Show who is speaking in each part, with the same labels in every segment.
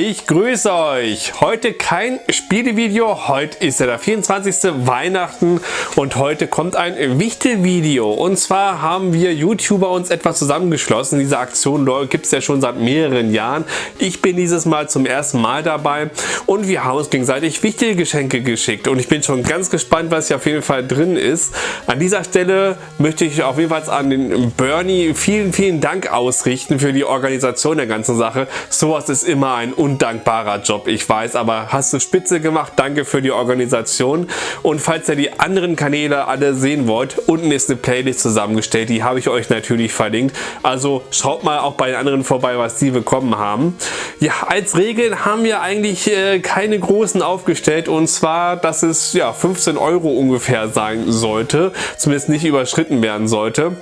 Speaker 1: Ich grüße euch. Heute kein Spielevideo. Heute ist ja der 24. Weihnachten und heute kommt ein Wichtelvideo. Und zwar haben wir YouTuber uns etwas zusammengeschlossen. Diese Aktion gibt es ja schon seit mehreren Jahren. Ich bin dieses Mal zum ersten Mal dabei und wir haben uns gegenseitig Wichtelgeschenke geschickt. Und ich bin schon ganz gespannt, was hier auf jeden Fall drin ist. An dieser Stelle möchte ich auf jeden Fall an den Bernie vielen, vielen Dank ausrichten für die Organisation der ganzen Sache. Sowas ist immer ein undankbarer Job, ich weiß, aber hast du spitze gemacht. Danke für die Organisation. Und falls ihr die anderen Kanäle alle sehen wollt, unten ist eine Playlist zusammengestellt. Die habe ich euch natürlich verlinkt. Also schaut mal auch bei den anderen vorbei, was die bekommen haben. Ja, als Regeln haben wir eigentlich äh, keine großen aufgestellt. Und zwar, dass es ja 15 Euro ungefähr sein sollte. Zumindest nicht überschritten werden sollte.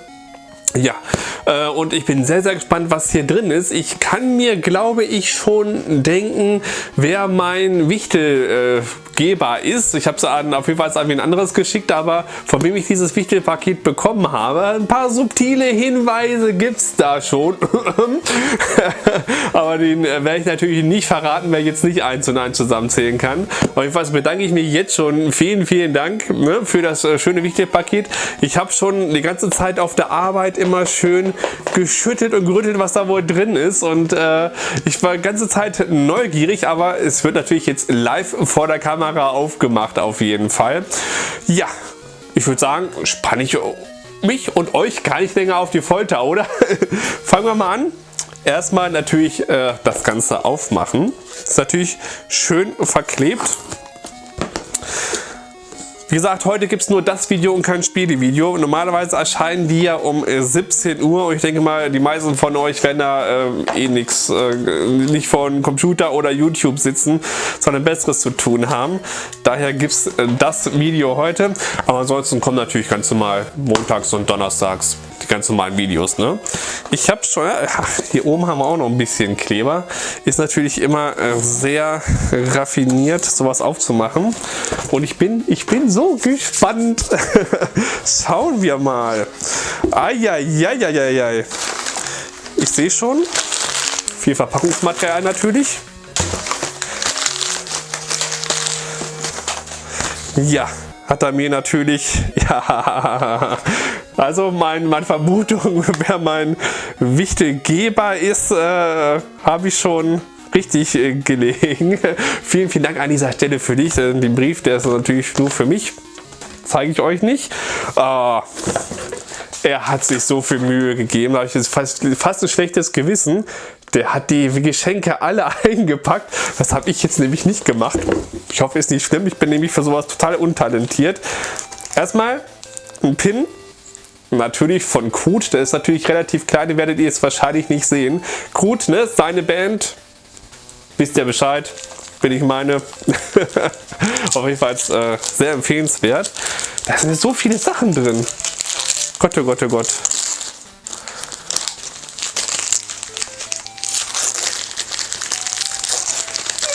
Speaker 1: Ja, äh, und ich bin sehr, sehr gespannt, was hier drin ist. Ich kann mir, glaube ich, schon denken, wer mein Wichtel äh, geber ist. Ich habe es auf jeden Fall an ein anderes geschickt, aber von wem ich dieses Wichtelpaket bekommen habe, ein paar subtile Hinweise gibt es da schon. aber den äh, werde ich natürlich nicht verraten, wer jetzt nicht eins und eins zusammenzählen kann. Auf jeden Fall bedanke ich mich jetzt schon. Vielen, vielen Dank ne, für das äh, schöne Wichtelpaket. Ich habe schon die ganze Zeit auf der Arbeit immer schön geschüttet und gerüttelt, was da wohl drin ist. Und äh, ich war die ganze Zeit neugierig, aber es wird natürlich jetzt live vor der Kamera Kamera aufgemacht auf jeden Fall. Ja, ich würde sagen, spanne ich mich und euch gar nicht länger auf die Folter, oder? Fangen wir mal an. Erstmal natürlich äh, das Ganze aufmachen. Ist natürlich schön verklebt. Wie gesagt, heute gibt es nur das Video und kein Spielevideo. Normalerweise erscheinen die ja um 17 äh, Uhr und ich denke mal, die meisten von euch werden da äh, eh nichts, äh, nicht von Computer oder YouTube sitzen, sondern Besseres zu tun haben. Daher gibt es äh, das Video heute. Aber ansonsten kommen natürlich ganz normal montags und donnerstags die ganz normalen Videos. Ne? Ich habe schon, ach, hier oben haben wir auch noch ein bisschen Kleber. Ist natürlich immer äh, sehr raffiniert, sowas aufzumachen. Und ich bin, ich bin so gespannt. Schauen wir mal. Eieieiei. Ich sehe schon, viel Verpackungsmaterial natürlich. Ja, hat er mir natürlich, ja, also mein, meine Vermutung, wer mein Wichtelgeber ist, äh, habe ich schon richtig äh, gelegen. vielen, vielen Dank an dieser Stelle für dich. Äh, den Brief, der ist natürlich nur für mich. Zeige ich euch nicht. Äh, er hat sich so viel Mühe gegeben, da habe ich jetzt fast, fast ein schlechtes Gewissen. Der hat die Geschenke alle eingepackt. Das habe ich jetzt nämlich nicht gemacht. Ich hoffe, es ist nicht schlimm. Ich bin nämlich für sowas total untalentiert. Erstmal ein Pin. Natürlich von Krut. Der ist natürlich relativ klein. Den werdet ihr jetzt wahrscheinlich nicht sehen. Krut, ne? Seine Band. Wisst ihr Bescheid? Bin ich meine. Auf jeden Fall äh, sehr empfehlenswert. Da sind so viele Sachen drin. Gott, oh Gott, oh Gott.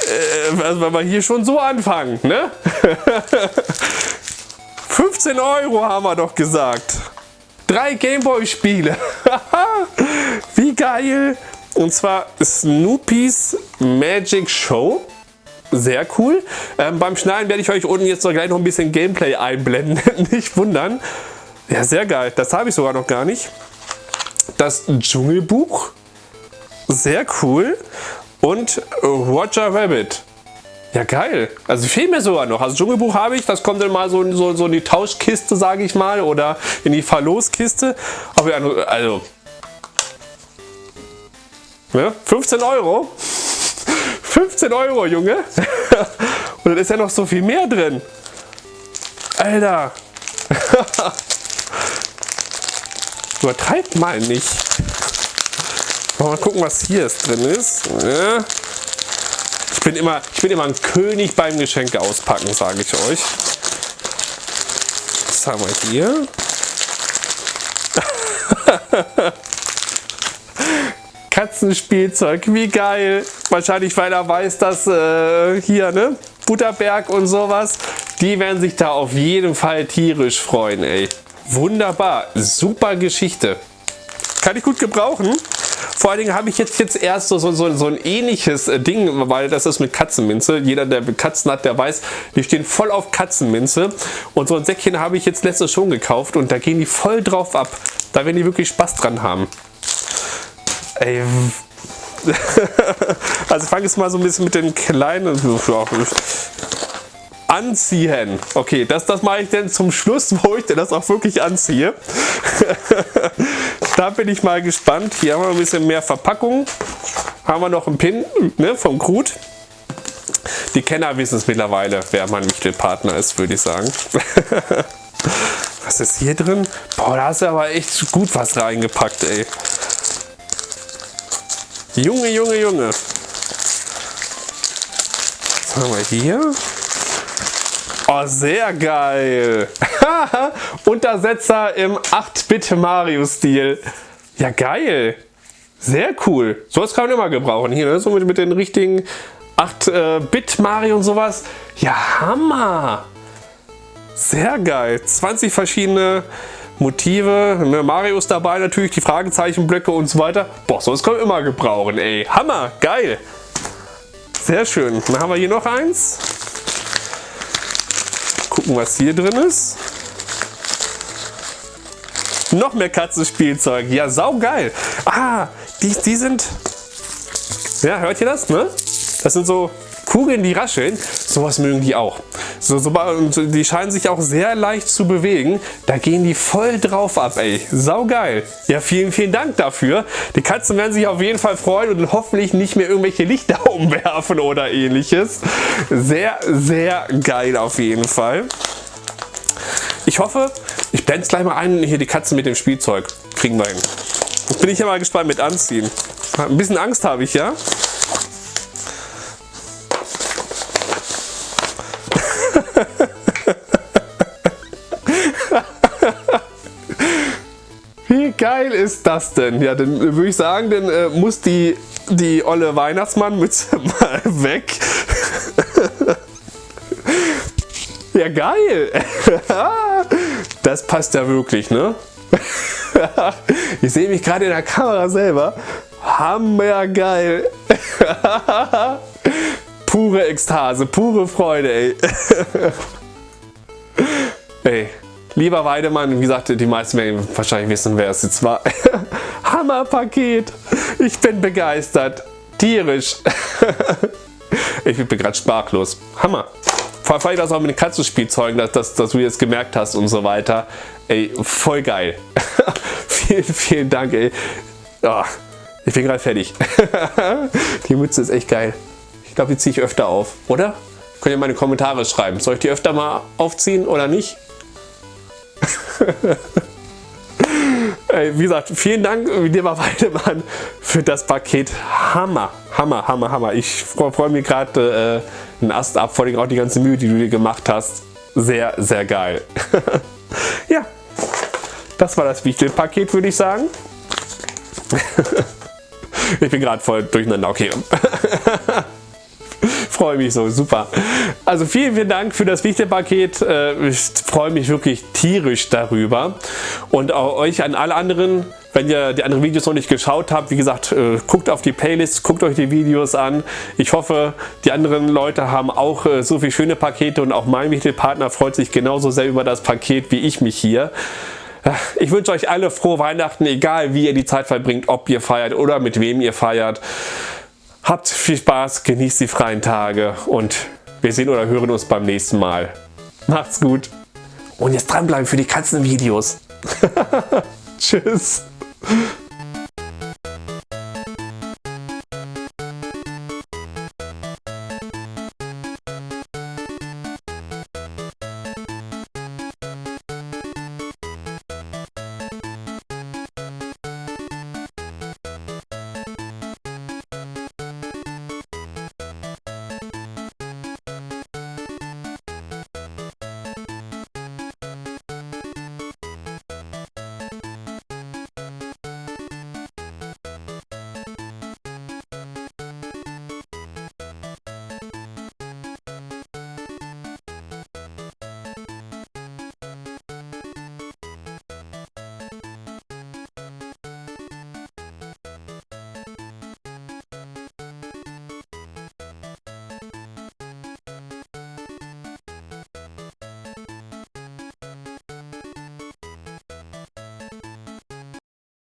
Speaker 1: Äh, also wenn wir hier schon so anfangen, ne? 15 Euro haben wir doch gesagt. Drei Gameboy-Spiele. Wie geil. Und zwar Snoopys Magic Show. Sehr cool. Ähm, beim Schneiden werde ich euch unten jetzt noch gleich noch ein bisschen Gameplay einblenden. Nicht wundern. Ja, sehr geil. Das habe ich sogar noch gar nicht. Das Dschungelbuch. Sehr cool. Und Roger Rabbit. Ja, geil. Also fehlt mir sogar noch. Also Dschungelbuch habe ich, das kommt dann mal so, so, so in die Tauschkiste, sage ich mal, oder in die Verloskiste. Aber also, ne? 15 Euro. 15 Euro, Junge. Und dann ist ja noch so viel mehr drin. Alter. Übertreibt mal nicht. Mal gucken, was hier drin ist. Ja. Ich, bin immer, ich bin immer ein König beim Geschenke auspacken, sage ich euch. Was haben wir hier? Katzenspielzeug, wie geil. Wahrscheinlich, weil er weiß, dass äh, hier, ne? Butterberg und sowas, die werden sich da auf jeden Fall tierisch freuen, ey. Wunderbar, super Geschichte. Kann ich gut gebrauchen. Vor allen Dingen habe ich jetzt, jetzt erst so, so, so, so ein ähnliches äh, Ding, weil das ist mit Katzenminze. Jeder, der Katzen hat, der weiß, die stehen voll auf Katzenminze. Und so ein Säckchen habe ich jetzt letztes schon gekauft und da gehen die voll drauf ab. Da werden die wirklich Spaß dran haben. Ey. also fange ich mal so ein bisschen mit den kleinen anziehen. Okay, das, das mache ich denn zum Schluss, wo ich denn das auch wirklich anziehe. da bin ich mal gespannt. Hier haben wir ein bisschen mehr Verpackung. Haben wir noch einen Pin ne, vom Krut. Die Kenner wissen es mittlerweile, wer mein Wichtelpartner ist, würde ich sagen. was ist hier drin? Boah, da hast du aber echt gut was reingepackt, ey. Junge, Junge, Junge. Was haben wir hier? Oh, sehr geil. Untersetzer im 8-Bit Mario-Stil. Ja, geil. Sehr cool. So was kann man immer gebrauchen. Hier, ne? so mit, mit den richtigen 8-Bit äh, Mario und sowas. Ja, Hammer. Sehr geil. 20 verschiedene Motive. Ne, Mario ist dabei natürlich, die Fragezeichenblöcke und so weiter. Boah, sowas kann man immer gebrauchen, ey. Hammer, geil. Sehr schön. Dann haben wir hier noch eins gucken, was hier drin ist. Noch mehr Katzenspielzeug. Ja, saugeil. Ah, die, die sind... Ja, hört ihr das? Ne? Das sind so Kugeln, die rascheln. Sowas mögen die auch. So, so, die scheinen sich auch sehr leicht zu bewegen. Da gehen die voll drauf ab, ey. Saugeil. Ja, vielen, vielen Dank dafür. Die Katzen werden sich auf jeden Fall freuen und hoffentlich nicht mehr irgendwelche Lichter umwerfen oder ähnliches. Sehr, sehr geil auf jeden Fall. Ich hoffe, ich blende es gleich mal ein, hier die Katzen mit dem Spielzeug. Kriegen wir hin. Bin ich ja mal gespannt mit anziehen. Ein bisschen Angst habe ich, ja? Geil ist das denn? Ja, dann würde ich sagen, dann äh, muss die, die olle Weihnachtsmannmütze mal weg. ja, geil. das passt ja wirklich, ne? ich sehe mich gerade in der Kamera selber. Hammergeil. pure Ekstase, pure Freude, ey. ey. Lieber Weidemann, wie gesagt, die meisten werden wahrscheinlich wissen, wer es jetzt war. Hammerpaket. Ich bin begeistert. Tierisch. ich bin gerade sprachlos. Hammer. Vor allem das auch mit den Katzenspielzeugen, dass, dass, dass, du jetzt gemerkt hast und so weiter. Ey, voll geil. vielen, vielen Dank, ey. Oh, ich bin gerade fertig. die Mütze ist echt geil. Ich glaube, die ziehe ich öfter auf, oder? Könnt ihr meine Kommentare schreiben. Soll ich die öfter mal aufziehen oder nicht? Ey, wie gesagt, vielen Dank, lieber Weidemann, für das Paket. Hammer, Hammer, Hammer, Hammer. Ich freue freu mich gerade äh, einen Ast ab, vor allem auch die ganze Mühe, die du dir gemacht hast. Sehr, sehr geil. ja, das war das Wichtelpaket, würde ich sagen. ich bin gerade voll durcheinander. Okay freue mich so, super. Also vielen, vielen Dank für das Wichtelpaket. Äh, ich freue mich wirklich tierisch darüber. Und auch euch an alle anderen, wenn ihr die anderen Videos noch nicht geschaut habt, wie gesagt, äh, guckt auf die Playlist, guckt euch die Videos an. Ich hoffe, die anderen Leute haben auch äh, so viele schöne Pakete und auch mein Wichtelpartner freut sich genauso sehr über das Paket wie ich mich hier. Ich wünsche euch alle frohe Weihnachten, egal wie ihr die Zeit verbringt, ob ihr feiert oder mit wem ihr feiert. Habt viel Spaß, genießt die freien Tage und wir sehen oder hören uns beim nächsten Mal. Macht's gut. Und jetzt dranbleiben für die Katzenvideos. Tschüss.